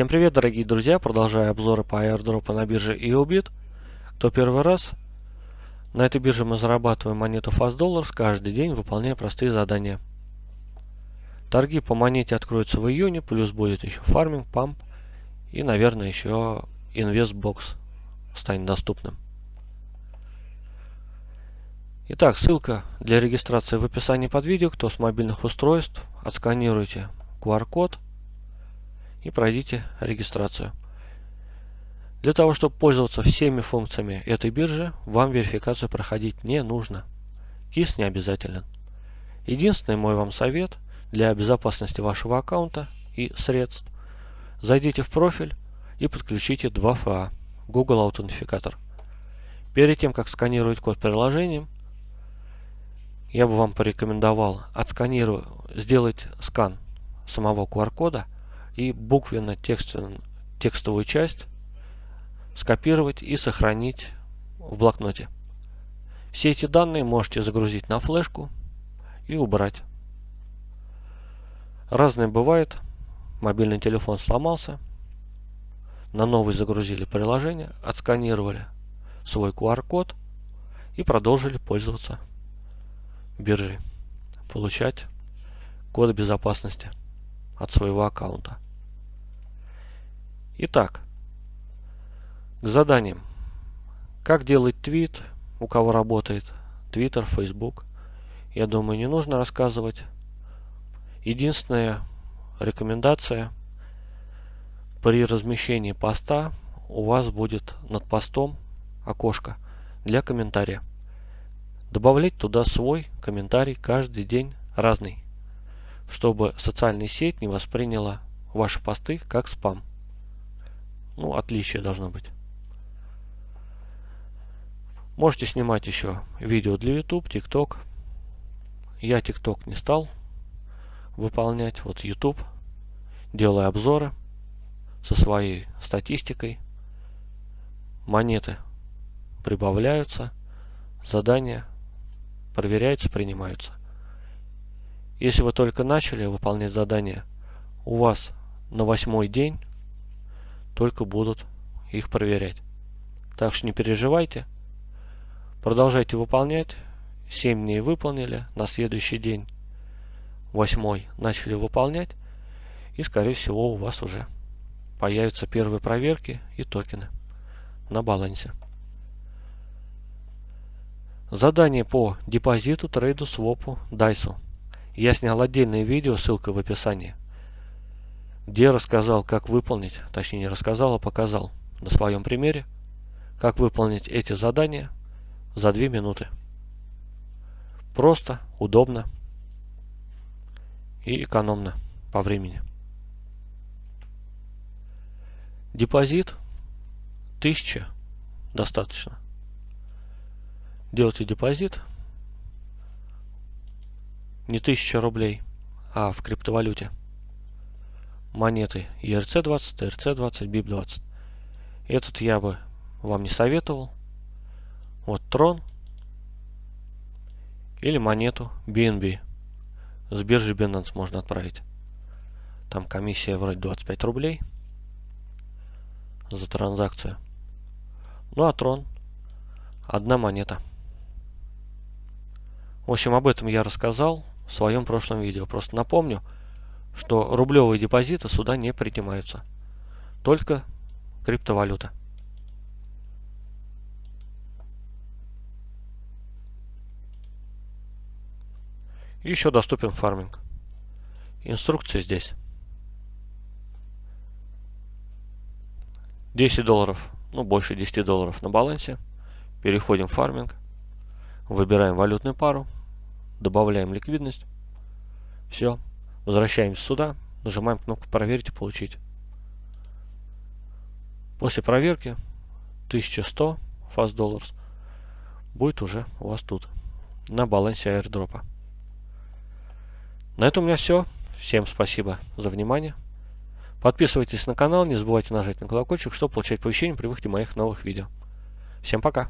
Всем привет, дорогие друзья! Продолжаю обзоры по airdrop у на бирже YoBit. Кто первый раз, на этой бирже мы зарабатываем монету Fast Dollars каждый день, выполняя простые задания. Торги по монете откроются в июне, плюс будет еще фарминг, памп и, наверное, еще инвестбокс станет доступным. Итак, ссылка для регистрации в описании под видео. Кто с мобильных устройств, отсканируйте QR-код и пройдите регистрацию. Для того, чтобы пользоваться всеми функциями этой биржи, вам верификацию проходить не нужно. КИС не обязателен. Единственный мой вам совет для безопасности вашего аккаунта и средств. Зайдите в профиль и подключите 2FA, Google Аутентификатор. Перед тем, как сканировать код приложением, я бы вам порекомендовал отсканировать, сделать скан самого QR-кода и буквенно-текстовую текстовую часть скопировать и сохранить в блокноте. Все эти данные можете загрузить на флешку и убрать. Разное бывает. Мобильный телефон сломался. На новый загрузили приложение, отсканировали свой QR-код и продолжили пользоваться биржей. Получать код безопасности от своего аккаунта. Итак, к заданиям. Как делать твит, у кого работает Twitter, Facebook. Я думаю, не нужно рассказывать. Единственная рекомендация при размещении поста у вас будет над постом окошко для комментария. Добавлять туда свой комментарий каждый день разный, чтобы социальная сеть не восприняла ваши посты как спам. Ну, отличие должно быть. Можете снимать еще видео для YouTube, TikTok. Я TikTok не стал выполнять. Вот YouTube. Делаю обзоры со своей статистикой. Монеты прибавляются. Задания проверяются, принимаются. Если вы только начали выполнять задания, у вас на восьмой день только будут их проверять. Так что не переживайте. Продолжайте выполнять. 7 дней выполнили. На следующий день, 8 начали выполнять. И, скорее всего, у вас уже появятся первые проверки и токены на балансе. Задание по депозиту, трейду, свопу, дайсу. Я снял отдельное видео, ссылка в описании, где рассказал, как выполнить, точнее не рассказал, а показал на своем примере, как выполнить эти задания за 2 минуты. Просто, удобно и экономно по времени. Депозит 1000 достаточно. Делайте депозит не 1000 рублей, а в криптовалюте. Монеты ERC20, TRC20, BIP20. Этот я бы вам не советовал. Вот трон или монету BNB. С биржи Binance можно отправить. Там комиссия вроде 25 рублей за транзакцию. Ну а трон одна монета. В общем, об этом я рассказал в своем прошлом видео. Просто напомню, что рублевые депозиты сюда не принимаются. Только криптовалюта. И еще доступен фарминг. Инструкция здесь. 10 долларов, ну больше 10 долларов на балансе. Переходим в фарминг. Выбираем валютную пару. Добавляем ликвидность. Все. Возвращаемся сюда. Нажимаем кнопку проверить и получить. После проверки 1100 fast dollars будет уже у вас тут на балансе airdropа. На этом у меня все. Всем спасибо за внимание. Подписывайтесь на канал, не забывайте нажать на колокольчик, чтобы получать оповещения при выходе моих новых видео. Всем пока!